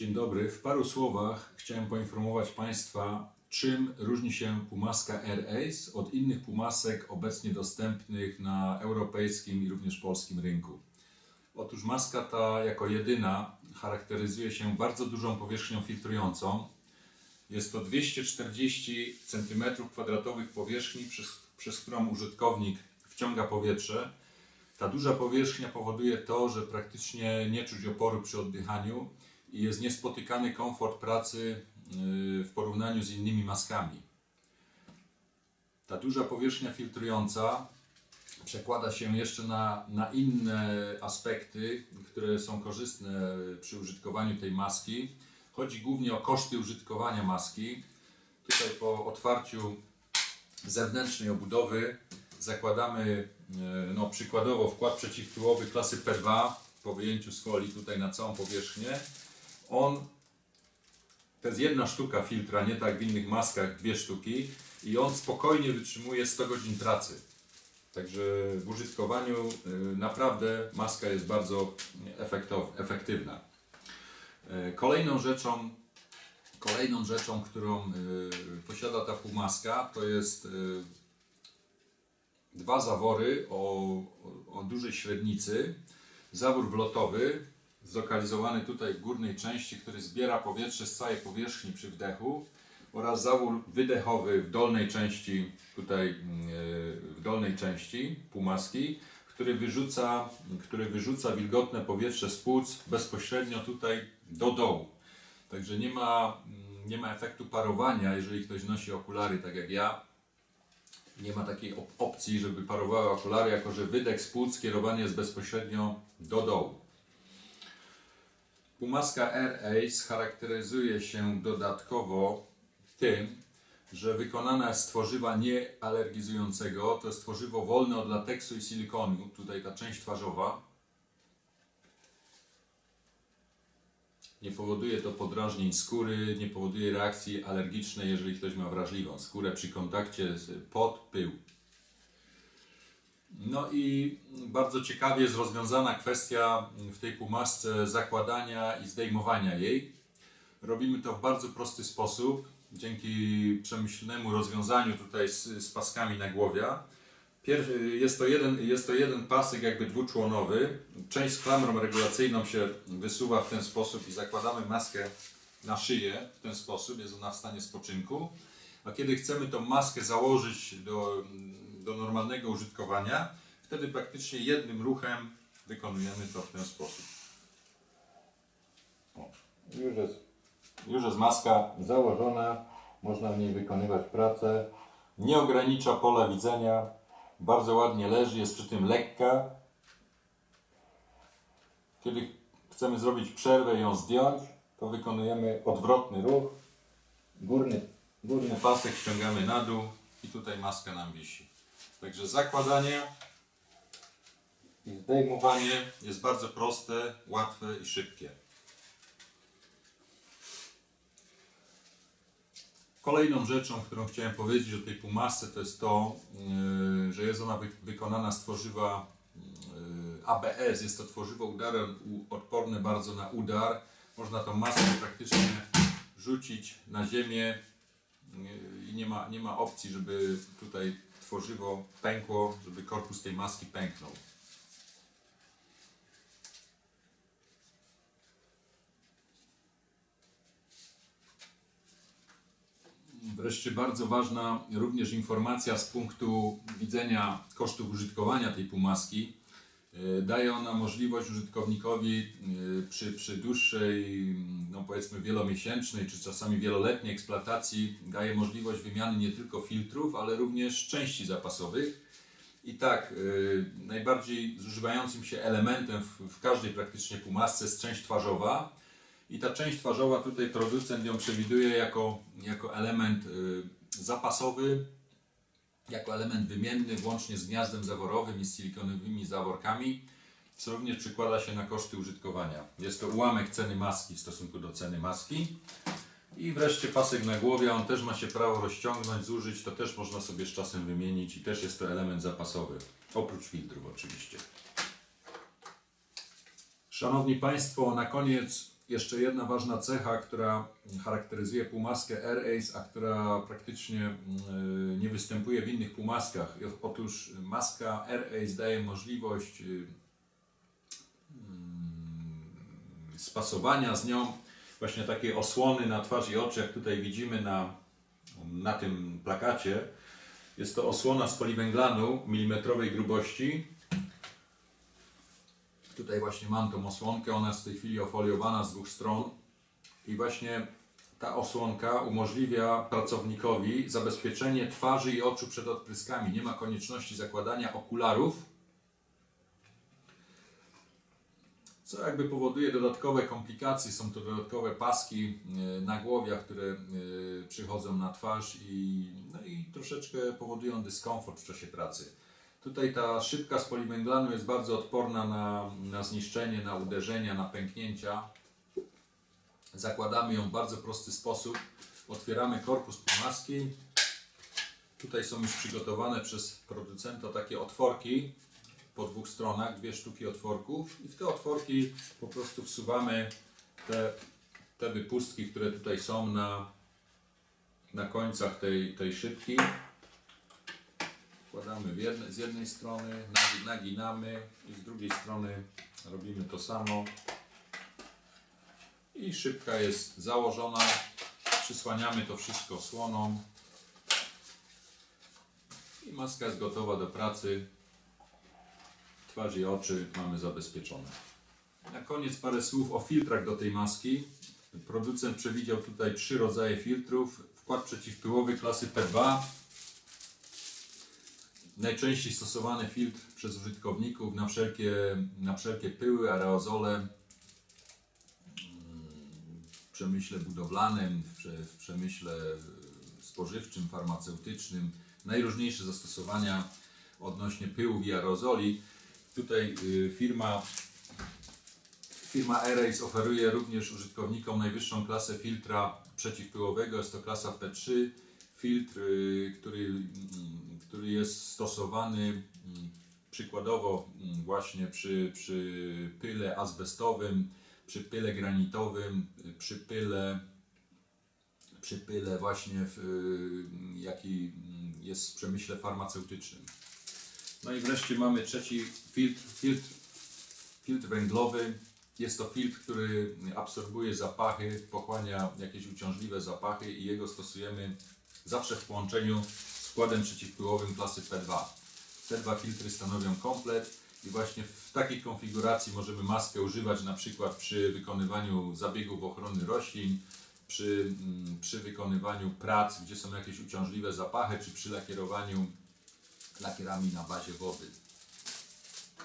Dzień dobry. W paru słowach chciałem poinformować Państwa, czym różni się Pumaska Air Ace od innych Pumasek obecnie dostępnych na europejskim i również polskim rynku. Otóż maska ta jako jedyna charakteryzuje się bardzo dużą powierzchnią filtrującą. Jest to 240 cm2 powierzchni, przez, przez którą użytkownik wciąga powietrze. Ta duża powierzchnia powoduje to, że praktycznie nie czuć oporu przy oddychaniu jest niespotykany komfort pracy yy, w porównaniu z innymi maskami. Ta duża powierzchnia filtrująca przekłada się jeszcze na, na inne aspekty, które są korzystne przy użytkowaniu tej maski. Chodzi głównie o koszty użytkowania maski. Tutaj po otwarciu zewnętrznej obudowy zakładamy e, no, przykładowo wkład przeciwpyłowy klasy P2 po wyjęciu z folii tutaj na całą powierzchnię. On to jest jedna sztuka filtra, nie tak w innych maskach dwie sztuki i on spokojnie wytrzymuje 100 godzin pracy. Także w użytkowaniu y, naprawdę maska jest bardzo efektywna. E, Kolejną rzeczą, kolejną rzeczą, którą y, posiada ta półmaska, to jest y, dwa zawory o, o dużej średnicy. Zawór wlotowy, zlokalizowany tutaj w górnej części, który zbiera powietrze z całej powierzchni przy wdechu oraz zawór wydechowy w dolnej części, tutaj yy, w dolnej części półmaski, który wyrzuca, który wyrzuca wilgotne powietrze z płuc bezpośrednio tutaj do dołu. Także nie ma, mm, nie ma efektu parowania, jeżeli ktoś nosi okulary tak jak ja. Nie ma takiej op- opcji, żeby parowały okulary, jako że wydech z płuc skierowany jest bezpośrednio do dołu. Pumaska Air Ace charakteryzuje się dodatkowo tym, że wykonana jest z tworzywa niealergizującego. To jest tworzywo wolne od lateksu i silikonu. Tutaj ta część twarzowa. Nie powoduje to podrażnień skóry, nie powoduje reakcji alergicznej, jeżeli ktoś ma wrażliwą skórę przy kontakcie z pod, pył. No i bardzo ciekawie jest rozwiązana kwestia w tej półmasce zakładania i zdejmowania jej. Robimy to w bardzo prosty sposób, dzięki przemyślnemu rozwiązaniu tutaj z, z paskami na głowie. Pier, jest, to jeden, jest to jeden pasek jakby dwuczłonowy. Część z klamrą regulacyjną się wysuwa w ten sposób i zakładamy maskę na szyję w ten sposób, jest ona w stanie spoczynku. A kiedy chcemy tą maskę założyć do, do normalnego użytkowania, wtedy praktycznie jednym ruchem wykonujemy to w ten sposób. O, już, jest, już jest maska założona, można w niej wykonywać pracę. Nie ogranicza pola widzenia, bardzo ładnie leży, jest przy tym lekka. Kiedy chcemy zrobić przerwę i ją zdjąć, to wykonujemy odwrotny ruch. Górny, górny pasek ściągamy na dół i tutaj maska nam wisi. Także zakładanie i zdejmowanie jest bardzo proste, łatwe i szybkie. Kolejną rzeczą, którą chciałem powiedzieć o tej półmasce, to jest to, yy, że jest ona wy- wykonana z tworzywa yy, ABS. Jest to tworzywo udarem, odporne bardzo na udar. Można tą maskę praktycznie rzucić na ziemię i nie ma, nie ma opcji, żeby tutaj tworzywo pękło, żeby korpus tej maski pęknął. Wreszcie bardzo ważna również informacja z punktu widzenia kosztów użytkowania tej półmaski. Yy, Daje ona możliwość użytkownikowi yy, przy, przy dłuższej, no powiedzmy wielomiesięcznej czy czasami wieloletniej eksploatacji daje możliwość wymiany nie tylko filtrów, ale również części zapasowych. I tak, yy, najbardziej zużywającym się elementem w, w każdej praktycznie półmasce jest część twarzowa. I ta część twarzowa, tutaj producent ją przewiduje jako, jako element zapasowy, jako element wymienny, włącznie z gniazdem zaworowym i z silikonowymi zaworkami, co również przekłada się na koszty użytkowania. Jest to ułamek ceny maski w stosunku do ceny maski. I wreszcie pasek na głowie, on też ma się prawo rozciągnąć, zużyć, to też można sobie z czasem wymienić i też jest to element zapasowy, oprócz filtrów oczywiście. Szanowni Państwo, na koniec jeszcze jedna ważna cecha, która charakteryzuje półmaskę Air-Ace, a która praktycznie mm, nie występuje w innych półmaskach. Otóż maska Air-Ace daje możliwość y, mm, spasowania z nią właśnie takie osłony na twarz i oczy, jak tutaj widzimy na, na tym plakacie. Jest to osłona z poliwęglanu milimetrowej grubości. Tutaj właśnie mam tą osłonkę, ona jest w tej chwili ofoliowana z dwóch stron i właśnie ta osłonka umożliwia pracownikowi zabezpieczenie twarzy i oczu przed odpryskami. Nie ma konieczności zakładania okularów, co jakby powoduje dodatkowe komplikacje. Są to dodatkowe paski e, na głowie, które e, przychodzą na twarz i, no i troszeczkę powodują dyskomfort w czasie pracy. Tutaj ta szybka z poliwęglanu jest bardzo odporna na, na zniszczenie, na uderzenia, na pęknięcia. Zakładamy ją w bardzo prosty sposób. Otwieramy korpus półmaski. Tutaj są już przygotowane przez producenta takie otworki po dwóch stronach, dwie sztuki otworków i w te otworki po prostu wsuwamy te, te wypustki, które tutaj są na, na końcach tej, tej szybki. Wkładamy jedne, z jednej strony, nagi- naginamy i z drugiej strony robimy to samo. I szybka jest założona. Przysłaniamy to wszystko osłoną. I maska jest gotowa do pracy. Twarz i oczy mamy zabezpieczone. Na koniec parę słów o filtrach do tej maski. Producent przewidział tutaj trzy rodzaje filtrów. Wkład przeciwpyłowy klasy P2, najczęściej stosowany filtr przez użytkowników na wszelkie, na wszelkie pyły, aerozole mm, w przemyśle budowlanym, w, prze, w przemyśle spożywczym, farmaceutycznym. Najróżniejsze zastosowania odnośnie pyłów i aerozoli. Tutaj y, firma Firma Aerace oferuje również użytkownikom najwyższą klasę filtra przeciwpyłowego. Jest to klasa P3. Filtr, y, który, mm, który jest stosowany mm, przykładowo mm, właśnie przy, przy pyle azbestowym, przy pyle granitowym, przy pyle, przy pyle właśnie w, y, jaki mm, jest w przemyśle farmaceutycznym. No i wreszcie mamy trzeci filtr, filtr, filtr węglowy. Jest to filtr, który absorbuje zapachy, pochłania jakieś uciążliwe zapachy i jego stosujemy zawsze w połączeniu składem przeciwpyłowym klasy P2. Te dwa filtry stanowią komplet i właśnie w takiej konfiguracji możemy maskę używać na przykład przy wykonywaniu zabiegów ochrony roślin, przy, mm, przy wykonywaniu prac, gdzie są jakieś uciążliwe zapachy, czy przy lakierowaniu lakierami na bazie wody.